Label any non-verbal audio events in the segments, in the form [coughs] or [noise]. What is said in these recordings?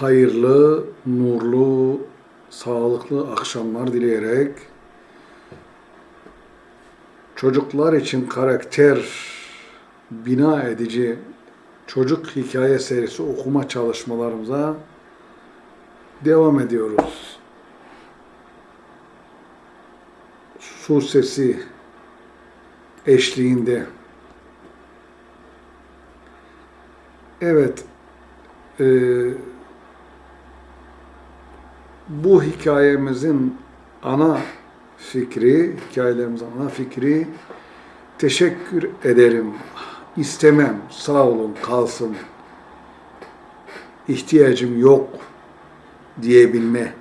hayırlı, nurlu, sağlıklı akşamlar dileyerek çocuklar için karakter bina edici çocuk hikaye serisi okuma çalışmalarımıza devam ediyoruz. Su sesi eşliğinde. Evet, e, bu hikayemizin ana fikri, hikayelerimizin ana fikri teşekkür ederim, istemem, sağ olun, kalsın, ihtiyacım yok diyebilme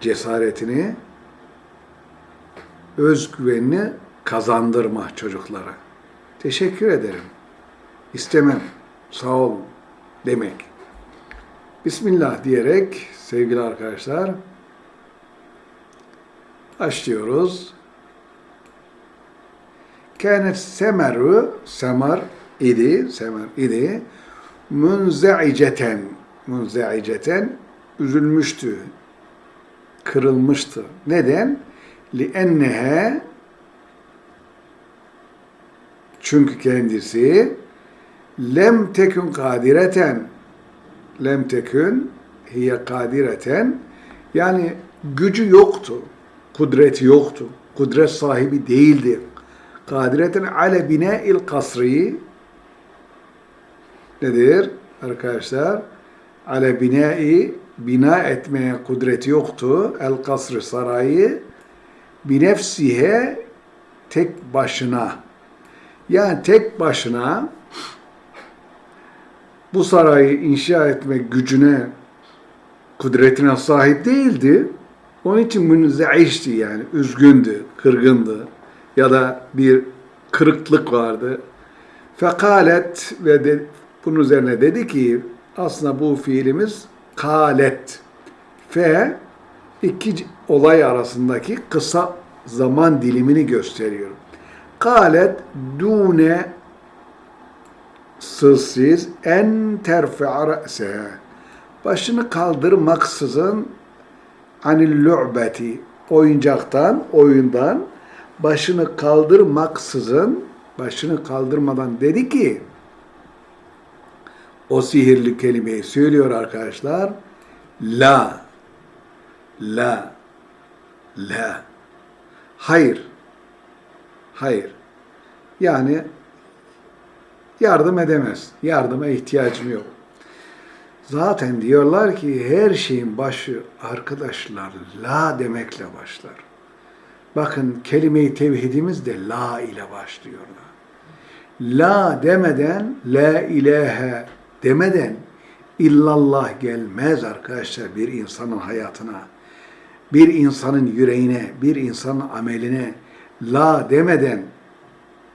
cesaretini, özgüvenini kazandırma çocuklara. Teşekkür ederim, istemem, sağ olun demek. Bismillah diyerek sevgili arkadaşlar başlıyoruz. Kânet semeru, semar idi, semer idi, münzeiceten, münzeiceten üzülmüştü, kırılmıştı. Neden? لِأَنَّهَا Çünkü kendisi lem tekün kadireten lem tekün hiye kadireten yani gücü yoktu, kudreti yoktu, kudret sahibi değildi. Kadireten ale bina'il kasri nedir arkadaşlar? Ale bina'i bina etmeye kudreti yoktu. El kasrı sarayı binefsihe tek başına yani tek başına bu sarayı inşa etme gücüne, kudretine sahip değildi. Onun için münzeişti yani, üzgündü, kırgındı ya da bir kırıklık vardı. Fekalet ve de, bunun üzerine dedi ki aslında bu fiilimiz kalet. Fe iki olay arasındaki kısa zaman dilimini gösteriyor. Kalet dune sızsız en terfi'a re'seha başını kaldırmaksızın anil lu'beti oyuncaktan, oyundan başını kaldırmaksızın başını kaldırmadan dedi ki o sihirli kelimeyi söylüyor arkadaşlar. La la la hayır hayır yani yardım edemez. Yardıma ihtiyacım yok. Zaten diyorlar ki her şeyin başı arkadaşlar la demekle başlar. Bakın kelime-i tevhidimiz de la ile başlıyorlar. La demeden, la ilahe demeden illallah gelmez arkadaşlar bir insanın hayatına. Bir insanın yüreğine, bir insanın ameline la demeden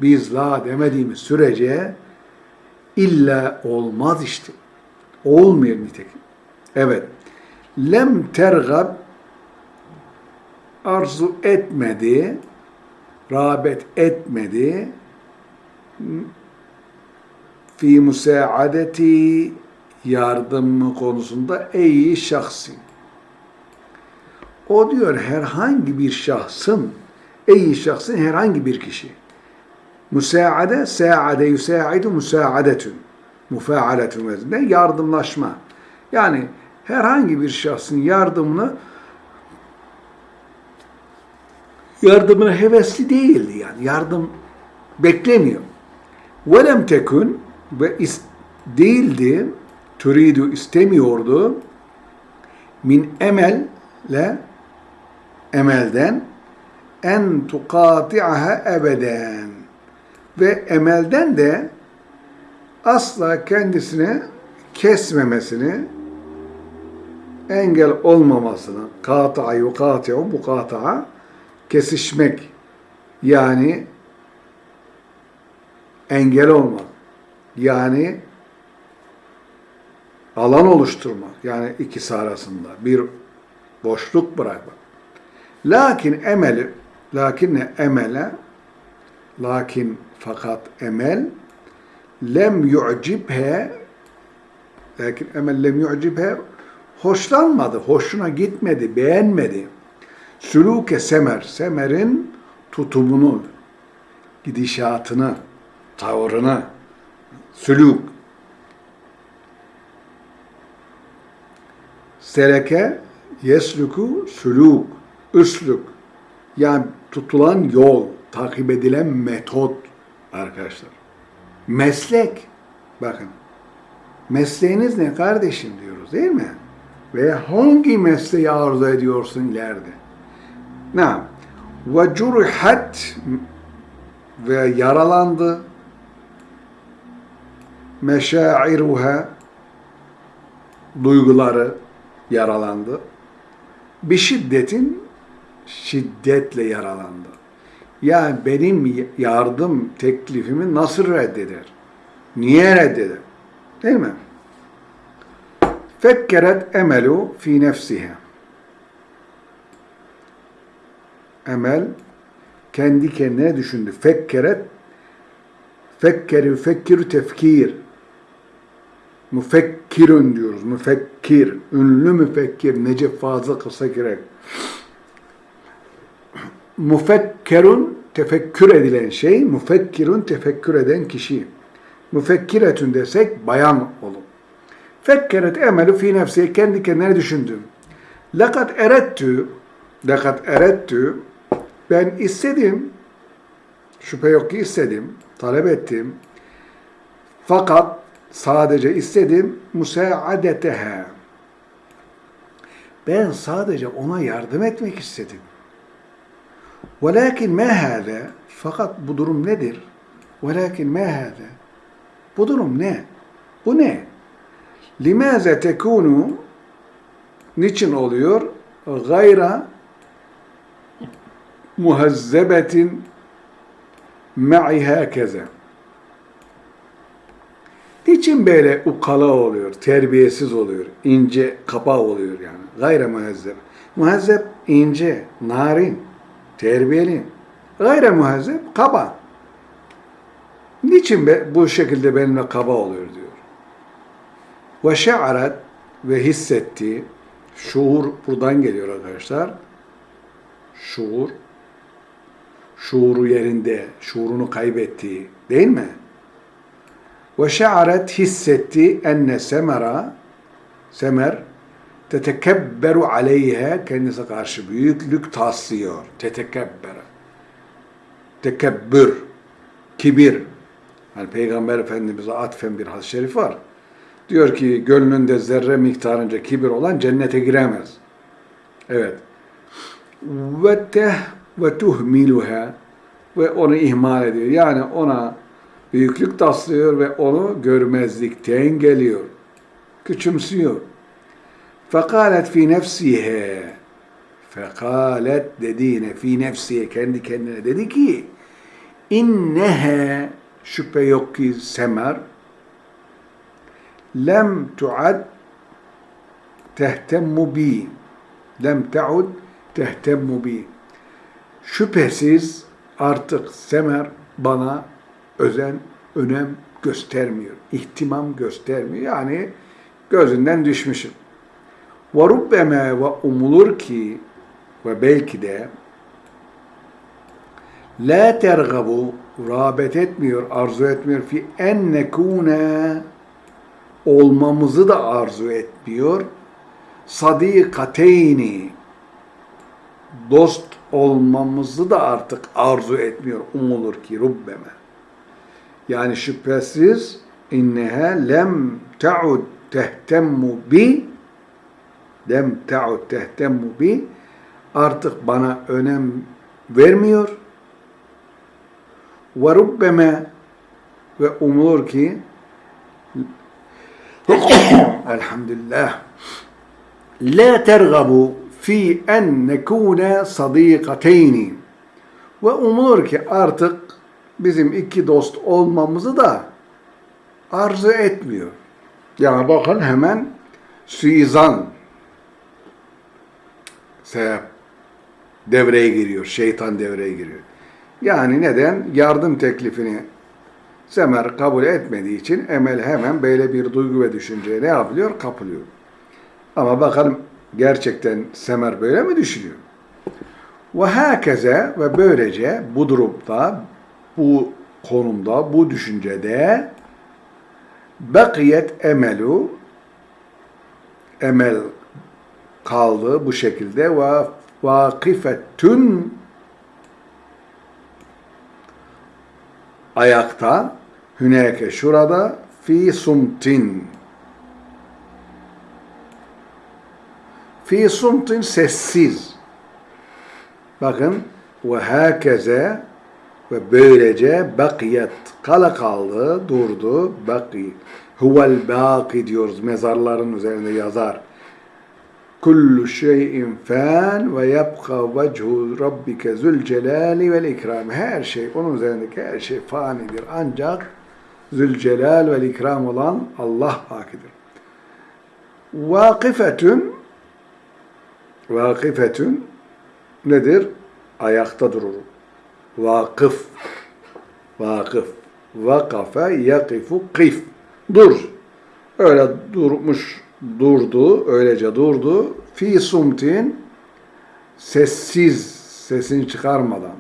biz la demediğimiz sürece İlla olmaz işte. Olmuyor nitekim. Evet. Lem tergab arzu etmedi, rağbet etmedi fi musaadeti yardım konusunda ey şahsi. O diyor herhangi bir şahsın, ey şahsın herhangi bir kişi Müsaade, saade yusaidu müsaadetün. Müfaaletün vezinde yardımlaşma. Yani herhangi bir şahsın yardımını yardımına hevesli değildi yani. Yardım beklemiyor. Velem tekün ve değildi, türidu istemiyordu min emelle emelden en tukati'aha ebeden ve emelden de asla kendisini kesmemesini, engel olmamasını, kata'a yukati'u bu kata'a kesişmek yani engel olmak yani alan oluşturmak yani ikisi arasında bir boşluk bırakmak. Lakin emeli lakinne emele lakin fakat emel lem yu'cibhe lakin emel lem yu'cibhe hoşlanmadı, hoşuna gitmedi, beğenmedi. Sülûke semer, semerin tutumunu, gidişatını, tavrını, sülûk. Seleke, yesluku, sülûk, üslük. Yani tutulan yol, takip edilen metot arkadaşlar. Meslek, bakın. Mesleğiniz ne kardeşim diyoruz değil mi? Ve hangi mesleği arzu ediyorsun ileride? Ne? Ve curihat ve yaralandı meşairuha duyguları yaralandı. Bir şiddetin şiddetle yaralandı. Yani benim yardım teklifimi nasıl reddeder? Niye reddeder? Değil mi? Fekkeret emelu fi nefsiha. Emel kendi kendine düşündü. Fekkeret fekkeri fekkiru tefkir. Müfekkirün diyoruz. Müfekkir. Ünlü müfekkir. Necip Fazıl kısa gerek. Müfekkerun tefekkür edilen şey, müfekkirun tefekkür eden kişi. Müfekkiretün desek bayan olur. Fekkeret emelu fi nefsi kendi kendine düşündüm. Lakat erettü lakat erettü ben istedim şüphe yok ki istedim talep ettim fakat sadece istedim musaadeteha ben sadece ona yardım etmek istedim. Velakin ma hâze fakat bu durum nedir? Velakin ma hâze bu durum ne? Bu ne? Limaze tekunu niçin oluyor? Gayra muhazzebetin ma'i hakeze. Niçin böyle ukala oluyor, terbiyesiz oluyor, ince, kaba oluyor yani? Gayre muhazzeb. Muhazzeb ince, narin, terbiyeli. Gayre muhazzeb kaba. Niçin be, bu şekilde benimle kaba oluyor diyor. Ve şe'aret ve hissetti. Şuur buradan geliyor arkadaşlar. Şuur. Şuuru yerinde, şuurunu kaybettiği değil mi? Ve şe'aret hissetti enne semera semer tetekebberu aleyha kendisi karşı büyüklük taslıyor. Tetekebbere. Tekebbür. Kibir. Yani Peygamber Efendimiz'e atfen bir hadis-i şerif var. Diyor ki gönlünde zerre miktarınca kibir olan cennete giremez. Evet. Ve teh ve tuhmiluha ve onu ihmal ediyor. Yani ona büyüklük taslıyor ve onu görmezlikten geliyor. Küçümsüyor. Fekalet fi nefsihe fekalet dediğine fi nefsiye kendi kendine dedi ki innehe şüphe yok ki semer lem tuad tehtemmu bi lem taud tehtemmu bi şüphesiz artık semer bana özen, önem göstermiyor. ihtimam göstermiyor. Yani gözünden düşmüşüm. Ve rubbeme ve umulur ki ve belki de la tergabu rağbet etmiyor, arzu etmiyor fi en nekune olmamızı da arzu etmiyor. Sadikateyni dost olmamızı da artık arzu etmiyor. Umulur ki rubbeme. Yani şüphesiz inneha lem ta'ud tehtemmu bi lem ta'ud tehtemmu bi artık bana önem vermiyor. Ve rubbeme ve umulur ki [coughs] elhamdülillah la tergabu fi en nekune sadikateyni ve umulur ki artık bizim iki dost olmamızı da arzu etmiyor. Yani bakın hemen suizan sebep devreye giriyor. Şeytan devreye giriyor. Yani neden? Yardım teklifini Semer kabul etmediği için Emel hemen böyle bir duygu ve düşünceye ne yapılıyor? Kapılıyor. Ama bakalım gerçekten Semer böyle mi düşünüyor? Ve hakeze ve böylece bu durumda, bu konumda, bu düşüncede bakiyet emelu emel kaldı bu şekilde. Ve vakifetün ayakta hüneke şurada fi sumtin. Fi sumtin sessiz. Bakın ve hakeze ve böylece bakiyet kala kaldı durdu. Baki huvel baki diyoruz mezarların üzerinde yazar kullu şeyin fan ve yabqa vechu rabbike zul celali vel ikram. Her şey, onun üzerindeki her şey fanidir. Ancak zülcelal vel ikram olan Allah hakidir. Vakifetün vakifetün nedir? Ayakta durur. Vakıf vakıf vakafe yakifu kif dur. Öyle durmuş durdu, öylece durdu. Fi sumtin sessiz, sesini çıkarmadan.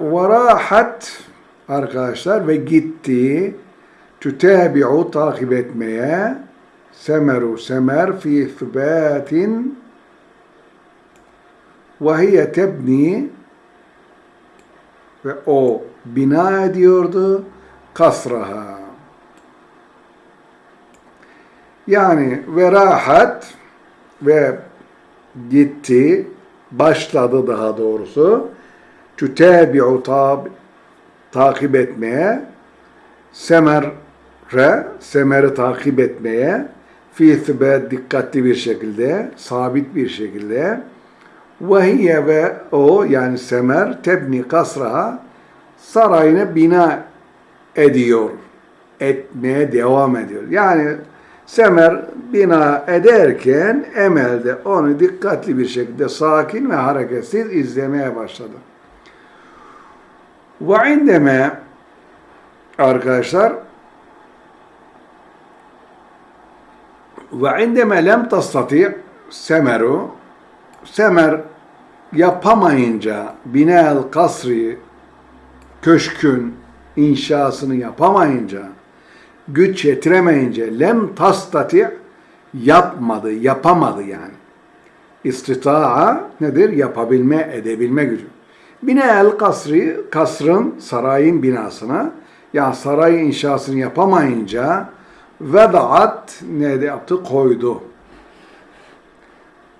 Varahat arkadaşlar ve gitti. Tütebi'u takip etmeye. Semeru semer fi thübatin ve hiye tebni. Ve o bina ediyordu kasraha. Yani ve rahat ve gitti, başladı daha doğrusu. Tütebi'u tab takip etmeye, semerre, semeri takip etmeye, fi thibet dikkatli bir şekilde, sabit bir şekilde, ve ve o yani semer tebni kasraha sarayını bina ediyor. Etmeye devam ediyor. Yani Semer bina ederken Emel onu dikkatli bir şekilde sakin ve hareketsiz izlemeye başladı. Ve indeme arkadaşlar ve indeme lem tastati Semeru Semer yapamayınca binel kasri köşkün inşasını yapamayınca, güç yetiremeyince lem tastati yapmadı, yapamadı yani. İstitaa nedir? Yapabilme, edebilme gücü. Bine el kasri, kasrın, sarayın binasına, yani saray inşasını yapamayınca vedaat ne yaptı? Koydu.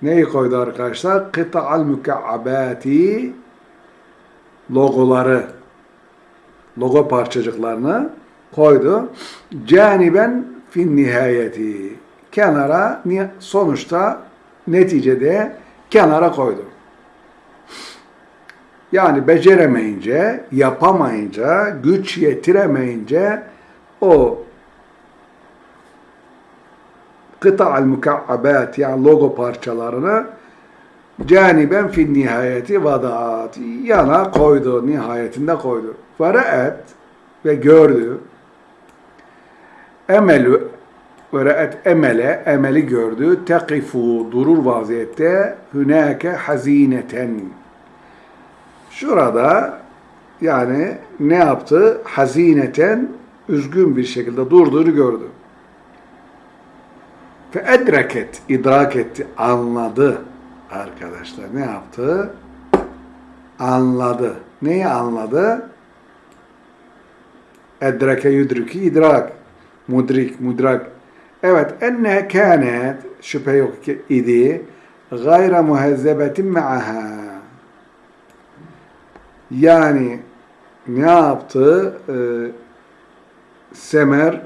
Neyi koydu arkadaşlar? Kıta'al müka'abati logoları logo parçacıklarını koydu. Caniben fin nihayeti. Kenara sonuçta neticede kenara koydu. Yani beceremeyince, yapamayınca, güç yetiremeyince o kıta'al mukabbat yani logo parçalarını caniben fin nihayeti vadaat yana koydu, nihayetinde koydu. Ve ve gördü. Emelü ve re'et emele, emeli gördü. Tekifu, durur vaziyette. Hünake hazineten. Şurada yani ne yaptı? Hazineten, üzgün bir şekilde durduğunu gördü. Fe edreket, idrak etti, anladı arkadaşlar. Ne yaptı? Anladı. Neyi anladı? Edreke yudriki idrak. Mudrik, mudrak. Evet, enne kânet, şüphe yok ki idi, gayra muhezzebetin me'aha. Yani ne yaptı? Ee, Semer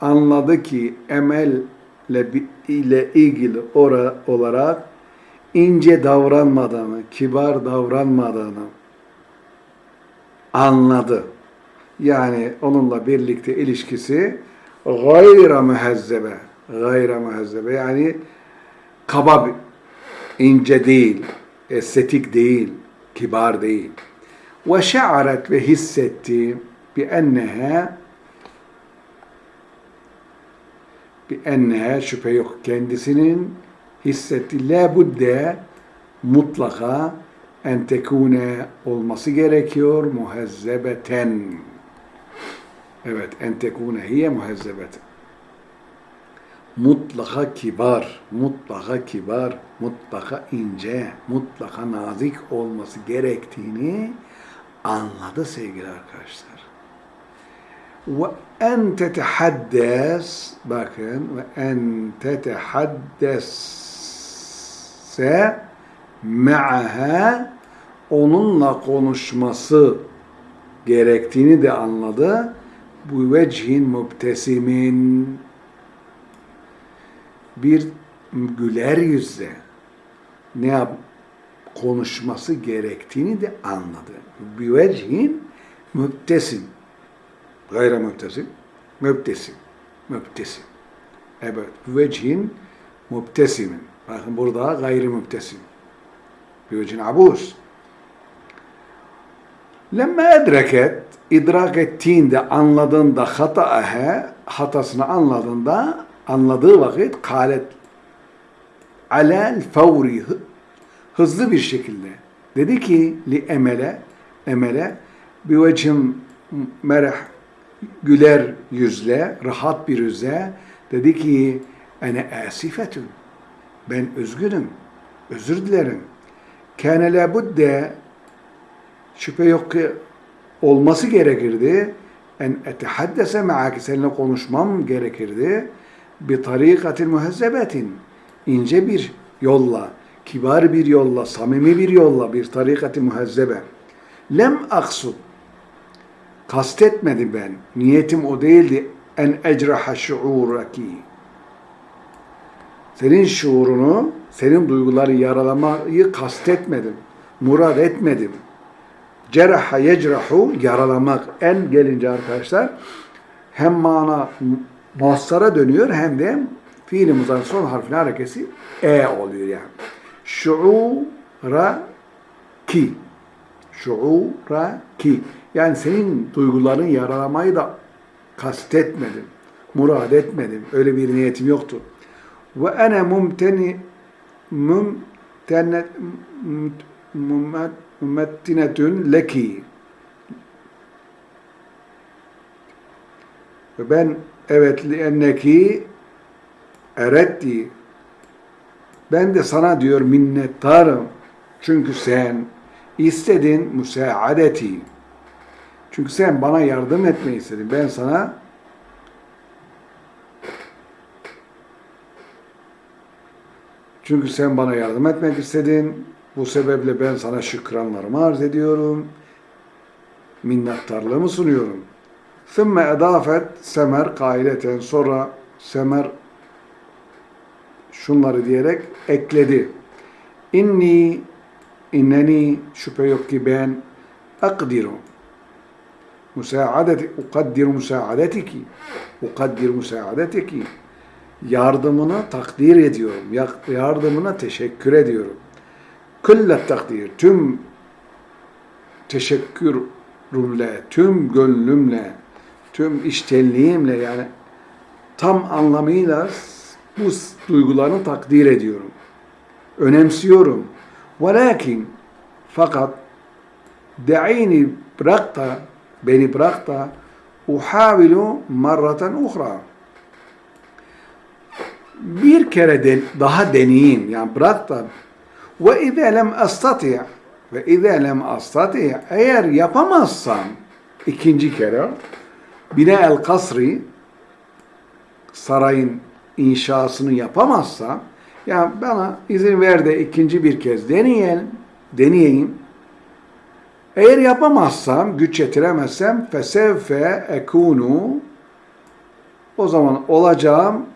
anladı ki emel ile ilgili ora, olarak ince davranmadığını, kibar davranmadığını anladı yani onunla birlikte ilişkisi gayra mühezzebe gayra mühezzebe yani kaba ince değil estetik değil kibar değil. Ve şa'aret ve hissetti bi enneha bir ennehe şüphe yok kendisinin. Hissetti la budde mutlaka en tekune olması gerekiyor muhezzebeten. Evet, en tekune hiye muhezzebeten. Mutlaka kibar, mutlaka kibar, mutlaka ince, mutlaka nazik olması gerektiğini anladı sevgili arkadaşlar. Ve en tetehaddes bakın ve en tetehaddesse me'aha onunla konuşması gerektiğini de anladı. Bu vecihin mübtesimin bir güler yüzle ne yap konuşması gerektiğini de anladı. Bir vecihin mübtesim gayre mübtesim mübtesim mübtesim evet vecihin mübtesimin bakın burada gayri mübtesim bir vecin abus Lemme edreket, idrak ettiğinde, anladığında hataahe, hatasını anladığında, anladığı vakit kalet alel fevri, hızlı bir şekilde. Dedi ki li emele, emele bir vecim mereh, güler yüzle, rahat bir yüzle dedi ki ene asifetun. Ben üzgünüm. Özür dilerim. Kâne la budde şüphe yok ki olması gerekirdi. En etehaddese ma'aki seninle konuşmam gerekirdi. Bir tarikatin muhezzebetin. ince bir yolla, kibar bir yolla, samimi bir yolla, bir tarikati muhezzebe. Lem aksud. Kastetmedim ben. Niyetim o değildi. En ecraha şuuraki. Senin şuurunu, senin duyguları yaralamayı kastetmedim. Murad etmedim cerha yecrahu yaralamak en gelince arkadaşlar hem mana masara dönüyor hem de fiili muzarın son harfine harekesi e oluyor yani. Şuura ki şuura ki yani senin duyguların yaralamayı da kastetmedim. Murad etmedim. Öyle bir niyetim yoktu. Ve ene mumteni mumtenet mümmettinetün leki. Ve ben evet enneki eretti ben de sana diyor minnettarım. Çünkü sen istedin müsaadeti. Çünkü sen bana yardım etmeyi istedin. Ben sana Çünkü sen bana yardım etmek istedin. Bu sebeple ben sana şükranlarımı arz ediyorum. Minnettarlığımı sunuyorum. ثُمَّ edafet semer kaileten sonra semer şunları diyerek ekledi. İnni inneni şüphe yok ki ben akdiru müsaadeti ukaddiru müsaadetiki ukaddiru müsaadetiki yardımını takdir ediyorum. Yardımına teşekkür ediyorum küllet takdir, tüm teşekkürümle, tüm gönlümle, tüm iştenliğimle yani tam anlamıyla bu duygularını takdir ediyorum. Önemsiyorum. Velakin fakat de'ini bırak da beni bırak da uhavilu marraten uhra bir kere de, daha deneyeyim yani bırak da ve izâ lem astati' ve izâ lem astati' eğer yapamazsam ikinci kere bina el kasri sarayın inşasını yapamazsam ya bana izin ver de ikinci bir kez deneyelim, deneyeyim. Eğer yapamazsam, güç yetiremezsem fesevfe ekunu o zaman olacağım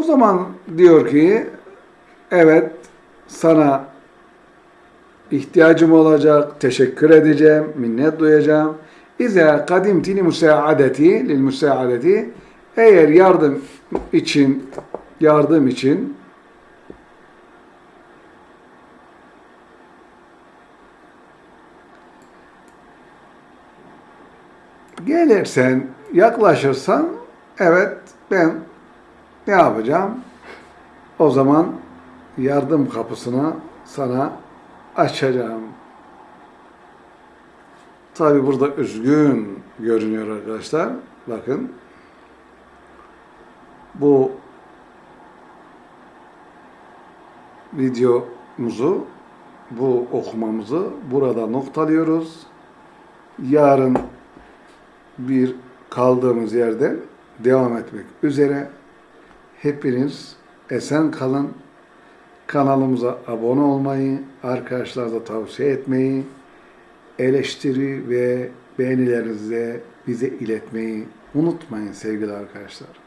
O zaman diyor ki evet sana ihtiyacım olacak, teşekkür edeceğim, minnet duyacağım. İza kadimti li musaadeti, lil musaadeti eğer yardım için yardım için gelirsen, yaklaşırsan evet ben ne yapacağım? O zaman yardım kapısını sana açacağım. Tabi burada üzgün görünüyor arkadaşlar. Bakın. Bu videomuzu, bu okumamızı burada noktalıyoruz. Yarın bir kaldığımız yerden devam etmek üzere. Hepiniz esen kalın. Kanalımıza abone olmayı, arkadaşlarla tavsiye etmeyi, eleştiri ve beğenilerinizi bize iletmeyi unutmayın sevgili arkadaşlar.